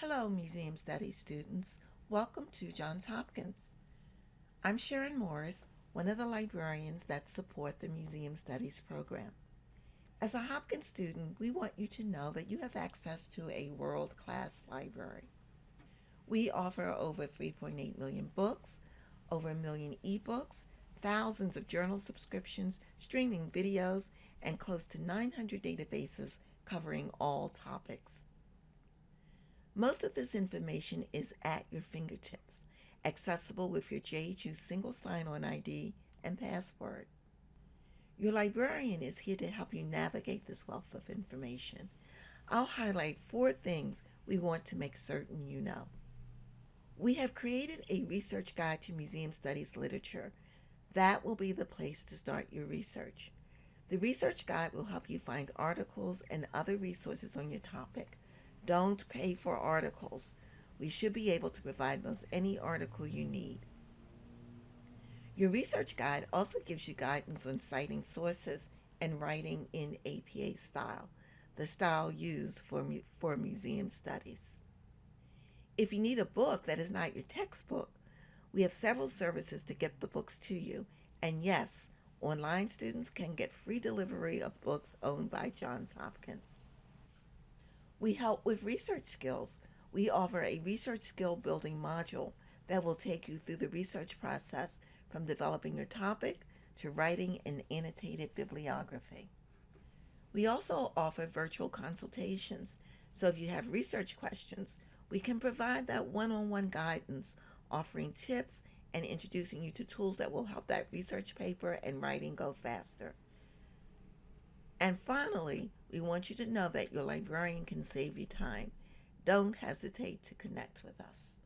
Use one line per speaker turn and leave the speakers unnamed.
Hello, Museum Studies students. Welcome to Johns Hopkins. I'm Sharon Morris, one of the librarians that support the Museum Studies program. As a Hopkins student, we want you to know that you have access to a world-class library. We offer over 3.8 million books, over a million ebooks, thousands of journal subscriptions, streaming videos, and close to 900 databases covering all topics. Most of this information is at your fingertips, accessible with your JHU single sign-on ID and password. Your librarian is here to help you navigate this wealth of information. I'll highlight four things we want to make certain you know. We have created a research guide to museum studies literature. That will be the place to start your research. The research guide will help you find articles and other resources on your topic don't pay for articles. We should be able to provide most any article you need. Your research guide also gives you guidance on citing sources and writing in APA style, the style used for, mu for museum studies. If you need a book that is not your textbook, we have several services to get the books to you. And yes, online students can get free delivery of books owned by Johns Hopkins. We help with research skills. We offer a research skill building module that will take you through the research process from developing your topic to writing an annotated bibliography. We also offer virtual consultations, so if you have research questions, we can provide that one-on-one -on -one guidance, offering tips and introducing you to tools that will help that research paper and writing go faster. And finally, we want you to know that your librarian can save you time. Don't hesitate to connect with us.